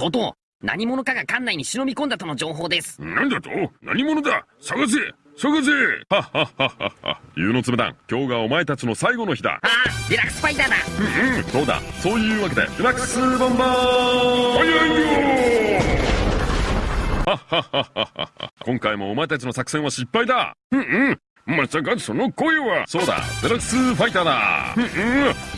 こと何者かが館内に忍び込んだとの情報です。なんだと？何者だ？探せ！探せ！はっはっはっはっは。湯のつめ団今日がお前たちの最後の日だ。ああデラックスファイターだ。うんうん。そうだ。そういうわけでデラックスボンバー。早いよはっはっはっはっは。今回もお前たちの作戦は失敗だ。うんうんまさかその声は。そうだデラックスファイターだ。うんうん。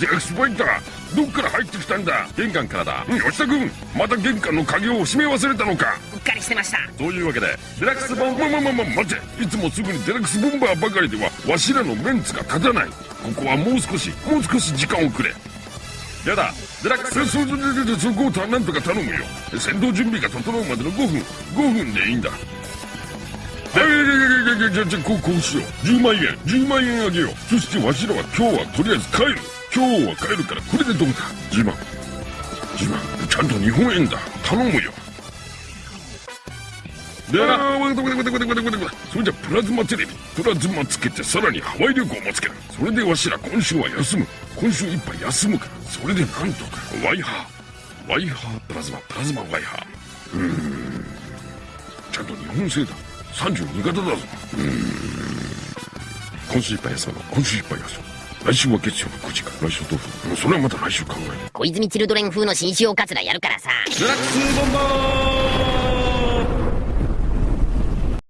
デラックスファイターどっから入ってきたんだ。玄関からだ。吉田君また玄関の鍵を閉め忘れたのか。うっかりしてました。そういうわけでデラックスボンまままま待て。いつもすぐにデラックスボンバーばかりではわしらのメンツが立たない。ここはもう少しもう少し時間をくれ。やだ。デラックスそそそそこをたなんとか頼むよ戦闘準備が整うまでの5分5分でいいんだじゃじゃじゃじゃじゃこうこうしよう10万円10万円あげようそしてわしらは今日はとりあえず帰る今日は帰るからこれでどうだ10万10万ちゃんと日本円だ頼むよではわかったわかったわかったわかったわかったそれじゃプラズマテレビプラズマつけてさらにハワイ旅行もつけるそれでわしら今週は休む今週いっぱい休むからそれでなんとかワイハーワイハープラズマプラズマワイハーうーんちゃんと日本製だ32型だぞ。うーん。今週いっぱい休むの今週いっぱい休む来週は月曜の9時から来週どうするそれはまた来週考える小泉チルドレン風の新塩カツラやるからさ。デラックスボンバー